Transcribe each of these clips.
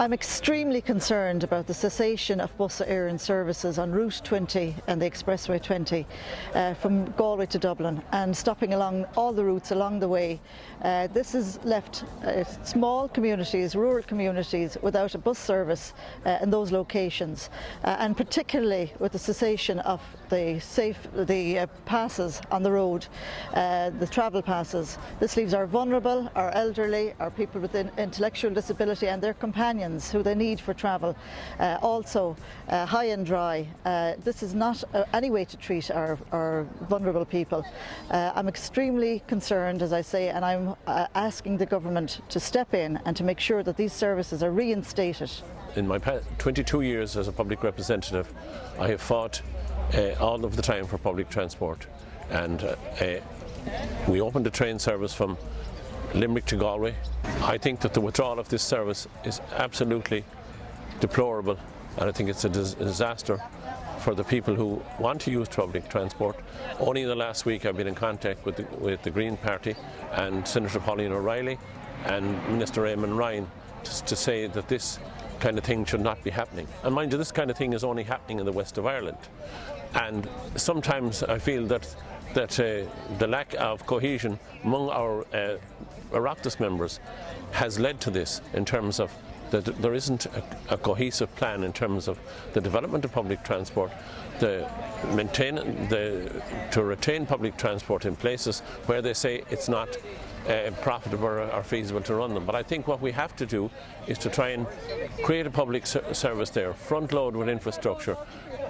I'm extremely concerned about the cessation of bus Éireann services on Route 20 and the Expressway 20 uh, from Galway to Dublin and stopping along all the routes along the way. Uh, this has left uh, small communities, rural communities without a bus service uh, in those locations uh, and particularly with the cessation of the safe the uh, passes on the road, the travel passes. This leaves our vulnerable, our elderly, our people with intellectual disability and their companions who they need for travel. Uh, also, uh, high and dry. Uh, this is not uh, any way to treat our, our vulnerable people. Uh, I'm extremely concerned, as I say, and I'm asking the government to step in and to make sure that these services are reinstated. In my 22 years as a public representative, I have fought all of the time for public transport and we opened a train service from Limerick to Galway. I think that the withdrawal of this service is absolutely deplorable and I think it's a disaster for the people who want to use public transport. Only in the last week I've been in contact with the, with the Green Party and Senator Pauline O'Reilly and Minister Eamon Ryan to, to say that this kind of thing should not be happening. And mind you, this kind of thing is only happening in the west of Ireland. And sometimes I feel that that uh, the lack of cohesion among our uh, Oireachtas members has led to this in terms of that there isn't a, a, cohesive plan in terms of the development of public transport, the maintain the to retain public transport in places where they say it's not uh, profitable or feasible to run them. But I think what we have to do is to try and create a public service there, front load with infrastructure,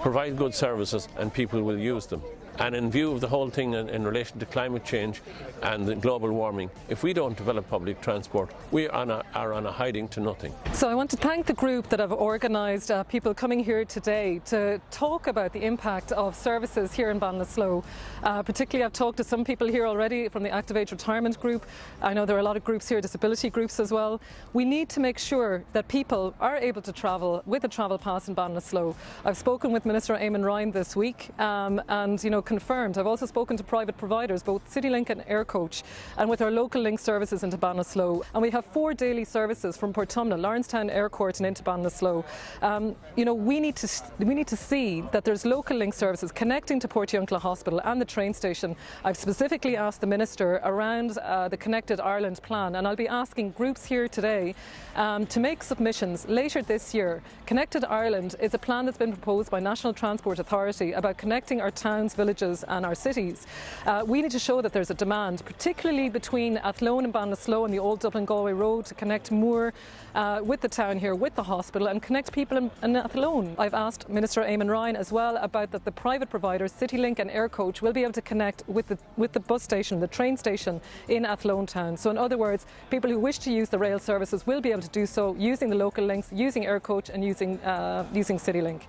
provide good services and people will use them. And in view of the whole thing in, in, relation to climate change and the global warming, if we don't develop public transport, we are on a, are on a hiding to nothing. So I want to thank the group that have organised uh, people coming here today to talk about the impact of services here in Ballinasloe. Uh, particularly I've talked to some people here already from the Active Age Retirement Group. I know there are a lot of groups here, disability groups as well. We need to make sure that people are able to travel with a travel pass in Ballinasloe. I've spoken with Minister Eamon Ryan this week um, and you know confirmed. I've also spoken to private providers, both CityLink and Aircoach, and with our local link services into Ballinasloe. And we have four daily services from Portumna, Lawrencetown Eyrecourt and into Ballinasloe. Um, you know, we need to we need to see that there's local link services connecting to Portiuncula Hospital and the train station. I've specifically asked the Minister around uh, the Connected Ireland plan, and I'll be asking groups here today um, to make submissions later this year. Connected Ireland is a plan that's been proposed by National Transport Authority about connecting our towns, villages villages and our cities. Uh, we need to show that there's a demand, particularly between Athlone and Ballinasloe and the old Dublin Galway Road to connect more uh, with the town here, with the hospital and connect people in, in Athlone. I've asked Minister Eamon Ryan as well about that the private providers, CityLink and Aircoach will be able to connect with the, with the bus station, the train station in Athlone town. So in other words, people who wish to use the rail services will be able to do so using the local links, using Aircoach and using, uh, using CityLink.